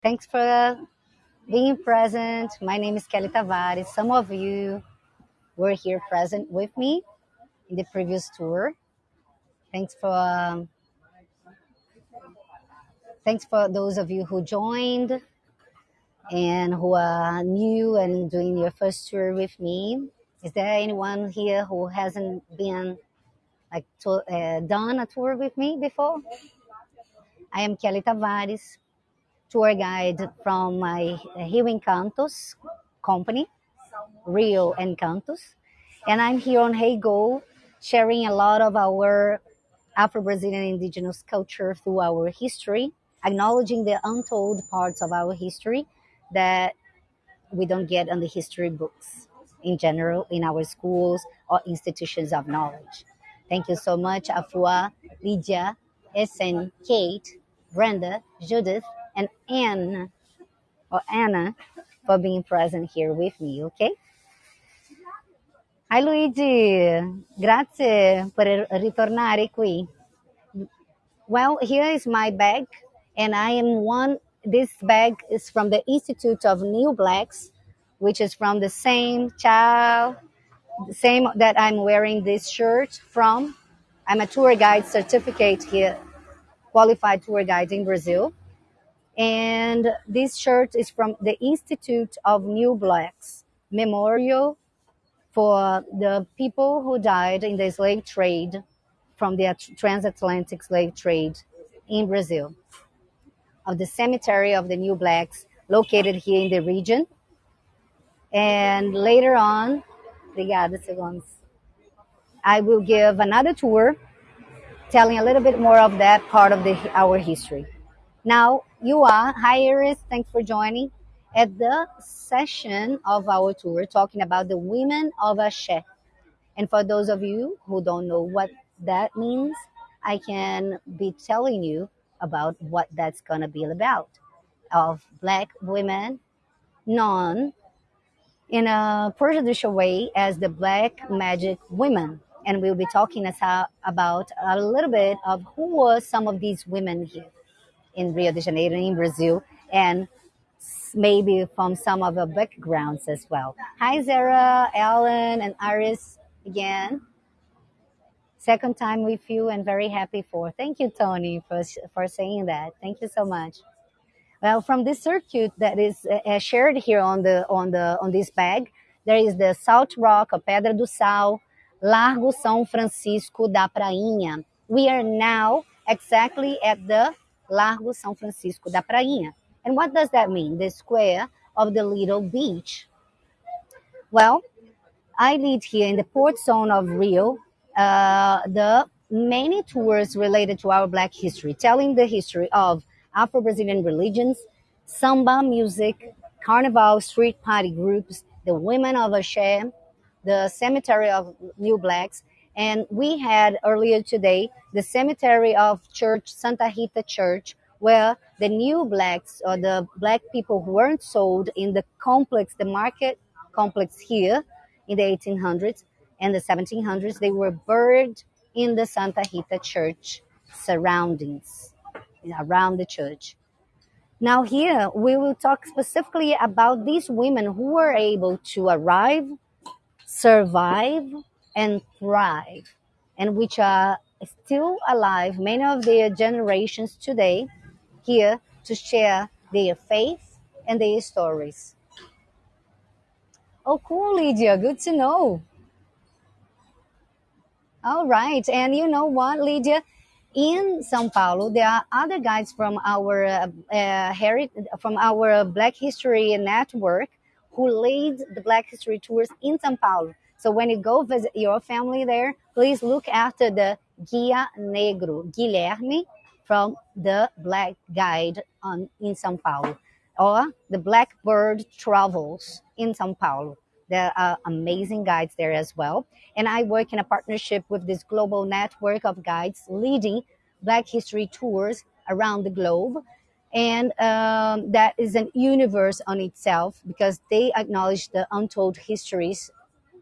Thanks for being present. My name is Kelly Tavares. Some of you were here present with me in the previous tour. Thanks for um, thanks for those of you who joined and who are new and doing your first tour with me. Is there anyone here who hasn't been like to, uh, done a tour with me before? I am Kelly Tavares, tour guide from my Rio Encantos company, Rio Encantos. And I'm here on Heygo sharing a lot of our Afro Brazilian indigenous culture through our history, acknowledging the untold parts of our history that we don't get on the history books in general in our schools or institutions of knowledge. Thank you so much, Afua, Lydia, Essen, Kate, Brenda, Judith, and Anne or Anna for being present here with me, okay? Hi Luigi, grazie per er-, ritornare qui. Well, here is my bag, and I am one. This bag is from the Institute of New Blacks, which is from the same child, the same that I'm wearing this shirt from. I'm a tour guide certificate here, qualified tour guide in Brazil. And this shirt is from the Institute of New Blacks Memorial for the people who died in the slave trade from the transatlantic slave trade in Brazil. Of the cemetery of the New Blacks located here in the region. And later on, obrigada. I will give another tour telling a little bit more of that part of the, our history. Now, you are, hi Iris, thanks for joining, at the session of our tour talking about the women of Ashe. And for those of you who don't know what that means, I can be telling you about what that's going to be about. Of black women known in a prejudicial way as the black magic women. And we'll be talking about a little bit of who were some of these women here in Rio de Janeiro, in Brazil, and maybe from some of backgrounds as well. Hi, Zara, Ellen, and Iris again. Second time with you and very happy for. Thank you, Tony, for, for saying that. Thank you so much. Well, from this circuit that is uh, shared here on the on the on this bag, there is the Salt Rock, a Pedra do Sal, Largo São Francisco da Prainha. We are now exactly at the Largo São Francisco da Prainha. And what does that mean? The square of the little beach. Well, I lead here in the port zone of Rio uh, the many tours related to our Black history, telling the history of Afro Brazilian religions, samba music, carnival street party groups, the women of Ashe, the cemetery of New Blacks, and we had earlier today the cemetery of Church Santa Rita Church, where the new blacks or the black people who weren't sold in the complex, the market complex here in the 1800s and the 1700s, they were buried in the Santa Rita Church surroundings, around the church. Now, here we will talk specifically about these women who were able to arrive, survive, and thrive, and which are still alive, many of their generations today, here to share their faith and their stories. Oh, cool, Lydia. Good to know. All right. And you know what, Lydia? In São Paulo, there are other guides from our uh, uh, heri- from our Black History Network who lead the Black History tours in São Paulo. So when you go visit your family there, please look after the Guia Negro, Guilherme, from the Black Guide on, in São Paulo, or the Blackbird Travels in São Paulo. There are amazing guides there as well. And I work in a partnership with this global network of guides leading Black history tours around the globe. And um, that is an universe on itself because they acknowledge the untold histories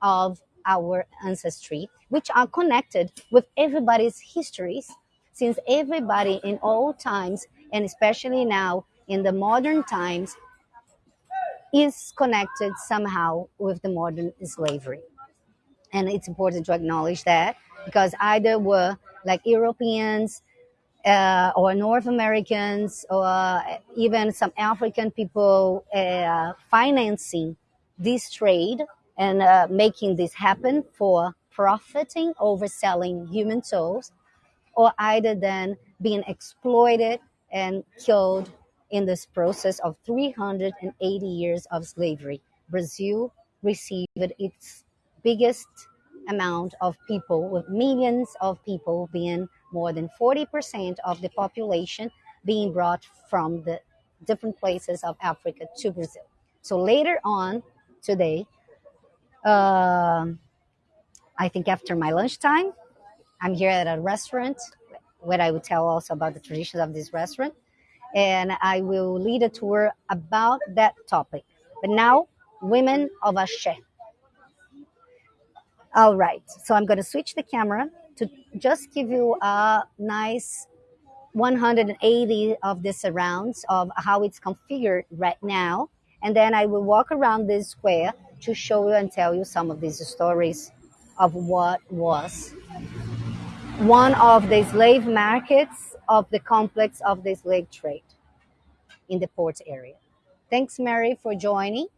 of our ancestry, which are connected with everybody's histories, since everybody in all times, and especially now in the modern times is connected somehow with the modern slavery. And it's important to acknowledge that because either were like Europeans uh, or North Americans or even some African people uh, financing this trade and uh, making this happen for profiting over selling human souls, or either then being exploited and killed in this process of 380 years of slavery. Brazil received its biggest amount of people, with millions of people being more than 40% of the population being brought from the different places of Africa to Brazil. So later on today, uh, I think after my lunchtime, I'm here at a restaurant where I will tell also about the traditions of this restaurant. And I will lead a tour about that topic. But now, women of Ashe. All right, so I'm going to switch the camera to just give you a nice 180 of the surrounds of how it's configured right now. And then I will walk around this square to show you and tell you some of these stories of what was one of the slave markets of the complex of the slave trade in the port area. Thanks, Mary, for joining.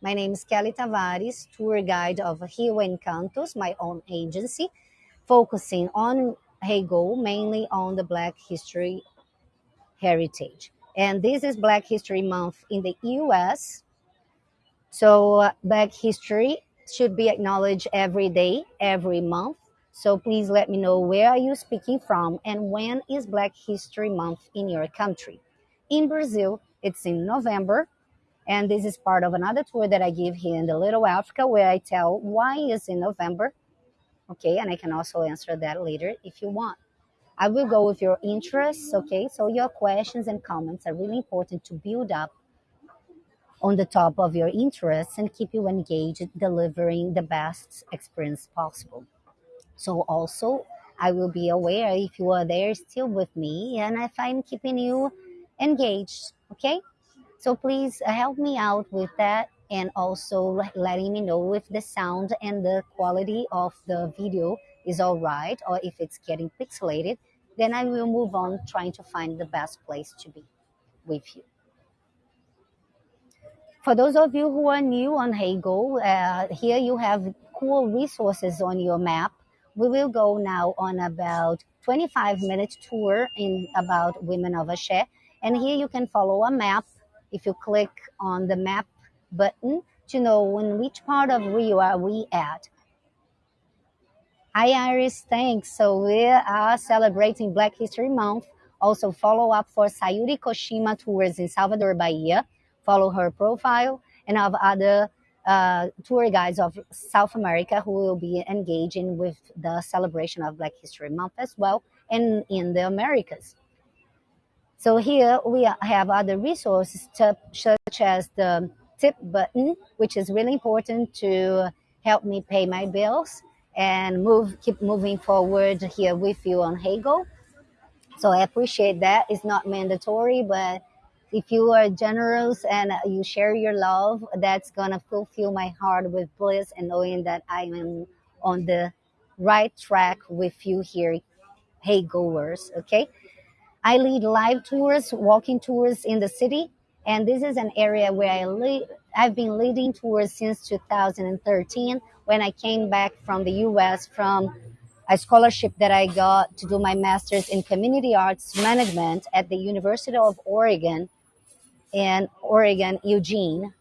My name is Kelly Tavares, tour guide of Rio Encantos, my own agency, focusing on Heygo, mainly on the Black history heritage. And this is Black History Month in the US. So, Black history should be acknowledged every day, every month. So, please let me know where are you speaking from and when is Black History Month in your country. In Brazil, it's in November and this is part of another tour that I give here in the Little Africa where I tell why is in November. Okay, and I can also answer that later if you want. I will go with your interests, okay? So your questions and comments are really important to build up on the top of your interests and keep you engaged, delivering the best experience possible. So also, I will be aware if you are there still with me and if I'm keeping you engaged, okay? So please help me out with that and also letting me know if the sound and the quality of the video is all right or if it's getting pixelated. Then I will move on trying to find the best place to be with you. For those of you who are new on Heygo, uh, here you have cool resources on your map. We will go now on about 25 minute tour in about Women of Ashe. And here you can follow a map if you click on the map button to know in which part of Rio are we at. Hi Iris, thanks. So we are celebrating Black History Month. Also follow up for Sayuri Koshima tours in Salvador, Bahia. Follow her profile and of other uh, tour guides of South America who will be engaging with the celebration of Black History Month as well and in the Americas. So here we have other resources to, such as the tip button, which is really important to help me pay my bills and move, keep moving forward here with you on Heygo. So I appreciate that. It's not mandatory, but if you are generous and you share your love, that's gonna fulfill my heart with bliss and knowing that I am on the right track with you here, hey goers. Okay. I lead live tours, walking tours in the city, and this is an area where I lead, I've been leading tours since 2013 when I came back from the US from a scholarship that I got to do my master's in community arts management at the University of Oregon in Oregon, Eugene.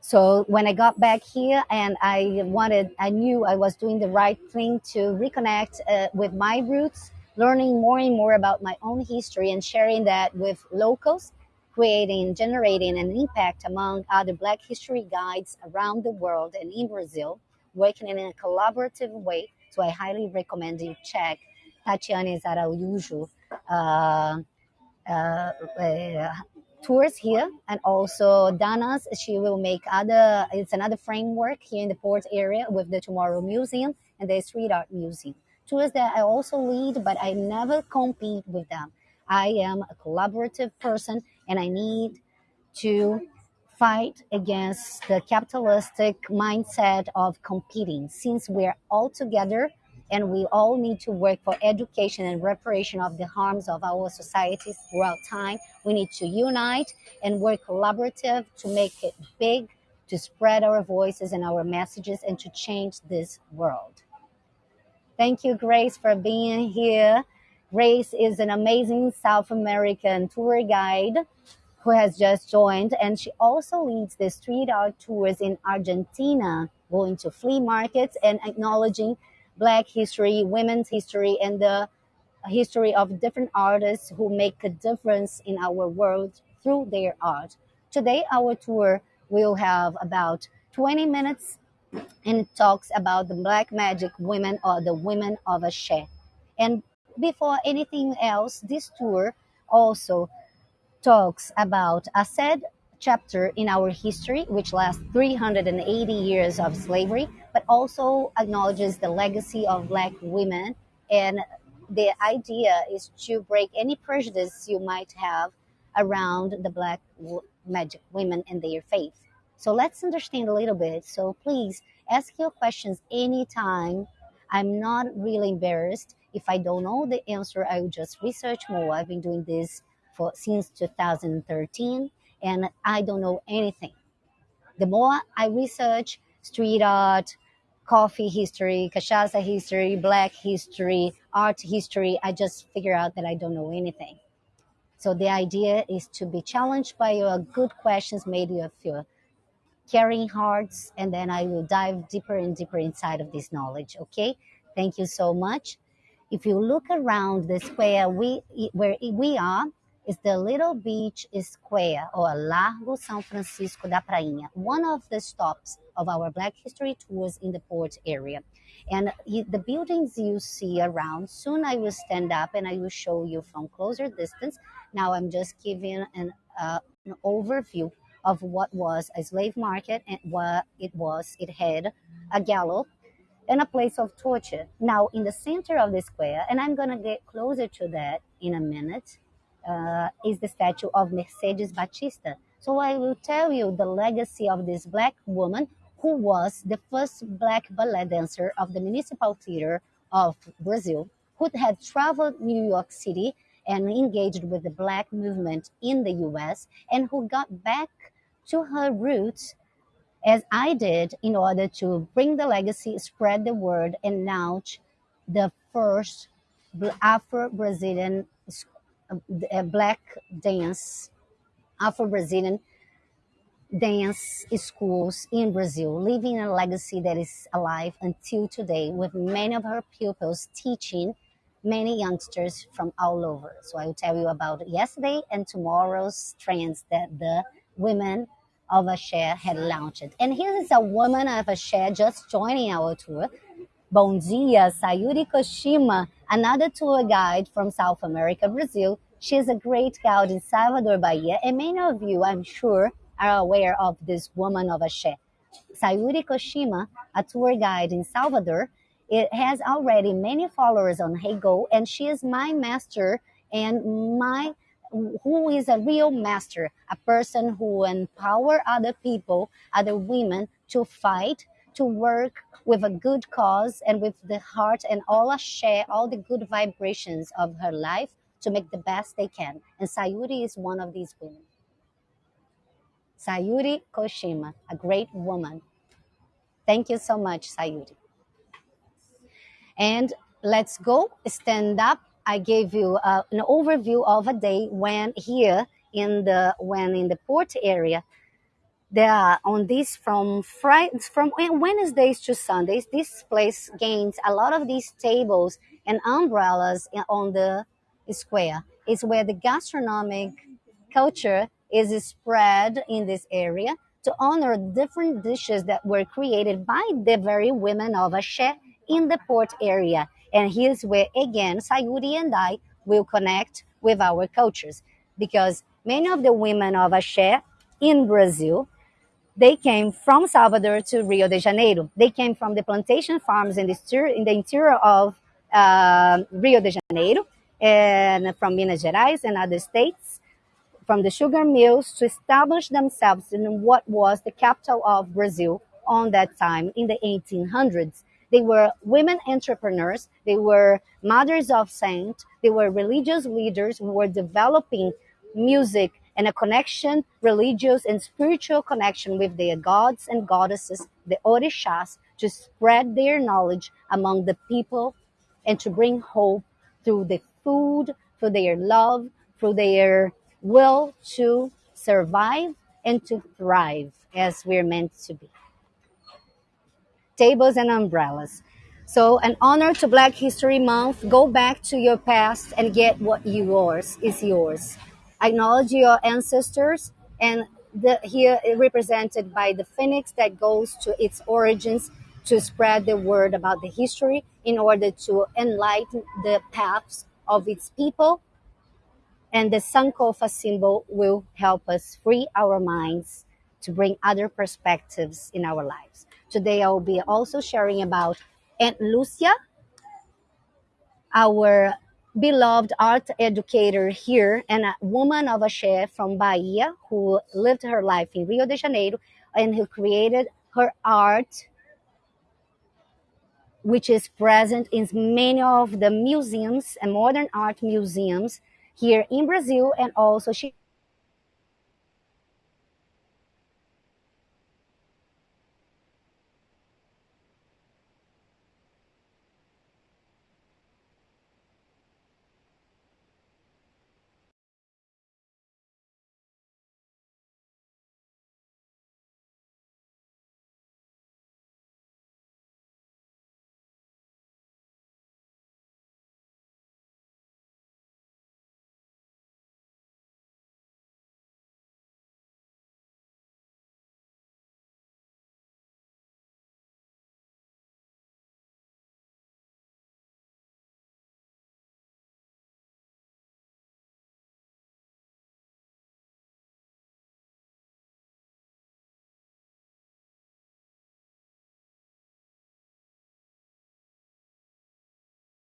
So when I got back here and I wanted, I knew I was doing the right thing to reconnect uh, with my roots learning more and more about my own history and sharing that with locals, creating, generating an impact among other Black history guides around the world and in Brazil, working in a collaborative way. So I highly recommend you check Tatiana Araújo uh, uh, uh, tours here and also Dana's she will make other it's another framework here in the port area with the Tomorrow Museum and the Street Art Museum tours that I also lead, but I never compete with them. I am a collaborative person and I need to fight against the capitalistic mindset of competing since we're all together and we all need to work for education and reparation of the harms of our societies throughout time. We need to unite and work collaborative to make it big, to spread our voices and our messages and to change this world. Thank you, Grace, for being here. Grace is an amazing South American tour guide who has just joined, and she also leads the street art tours in Argentina, going to flea markets and acknowledging Black history, women's history, and the history of different artists who make a difference in our world through their art. Today, our tour will have about 20 minutes and it talks about the black magic women or the women of Ashé. And before anything else, this tour also talks about a sad chapter in our history, which lasts 380 years of slavery, but also acknowledges the legacy of Black women. And the idea is to break any prejudice you might have around the Black magic women and their faith. So let's understand a little bit. So please ask your questions anytime. I'm not really embarrassed. If I don't know the answer, I will just research more. I've been doing this for since 2013 and I don't know anything. The more I research street art, coffee history, cachaça history, black history, art history, I just figure out that I don't know anything. So the idea is to be challenged by your good questions, maybe of your caring hearts, and then I will dive deeper and deeper inside of this knowledge. Okay, thank you so much. If you look around the square we where we are, is the Little Beach Square, or Largo São Francisco da Prainha, one of the stops of our Black History tours in the port area. And the buildings you see around, soon I will stand up and I will show you from closer distance. Now I'm just giving an, uh, an overview of what was a slave market and what it was. It had a gallows and a place of torture. Now, in the center of the square, and I'm going to get closer to that in a minute, uh, is the statue of Mercedes Baptista. So I will tell you the legacy of this black woman who was the first black ballet dancer of the Municipal Theater of Brazil, who had traveled New York City and engaged with the black movement in the US, and who got back to her roots as I did in order to bring the legacy, spread the word, and launch the first Afro Brazilian uh, uh, black dance, Afro Brazilian dance schools in Brazil, leaving a legacy that is alive until today, with many of her pupils teaching many youngsters from all over. So I will tell you about yesterday and tomorrow's trends that the women of Ashé had launched. And here is a woman of Ashé just joining our tour. Bom dia, Sayuri Koshima, another tour guide from South America, Brazil. She is a great guide in Salvador, Bahia, and many of you, I'm sure, are aware of this woman of Ashé. Sayuri Koshima, a tour guide in Salvador, it has already many followers on Heygo, and she is my master and my who is a real master, a person who empower other people, other women to fight, to work with a good cause and with the heart and all a share all the good vibrations of her life to make the best they can. And Sayuri is one of these women. Sayuri Koshima, a great woman. Thank you so much, Sayuri. And let's go stand up I gave you uh, an overview of a day when here in the when in the port area there are on this from Friday from Wednesdays to Sundays this place gains a lot of these tables and umbrellas on the square is where the gastronomic culture is spread in this area to honor different dishes that were created by the very women of Ashé in the port area and here's where, again, Sayuri and I will connect with our cultures because many of the women of Ashé in Brazil, they came from Salvador to Rio de Janeiro. They came from the plantation farms in the, in the interior of uh, Rio de Janeiro and from Minas Gerais and other states from the sugar mills to establish themselves in what was the capital of Brazil on that time in the 1800s. They were women entrepreneurs, they were mothers of saints, they were religious leaders who were developing music and a connection, religious and spiritual connection with their gods and goddesses, the Orishas, to spread their knowledge among the people and to bring hope through the food, through their love, through their will to survive and to thrive as we're meant to be. Tables and umbrellas. So, an honor to Black History Month. Go back to your past and get what yours is yours. Acknowledge your ancestors and the, here represented by the phoenix that goes to its origins to spread the word about the history in order to enlighten the paths of its people. And the Sankofa symbol will help us free our minds to bring other perspectives in our lives. Today, I will be also sharing about Aunt Lucia, our beloved art educator here and a woman of Ashé from Bahia who lived her life in Rio de Janeiro and who created her art which is present in many of the museums and modern art museums here in Brazil and also she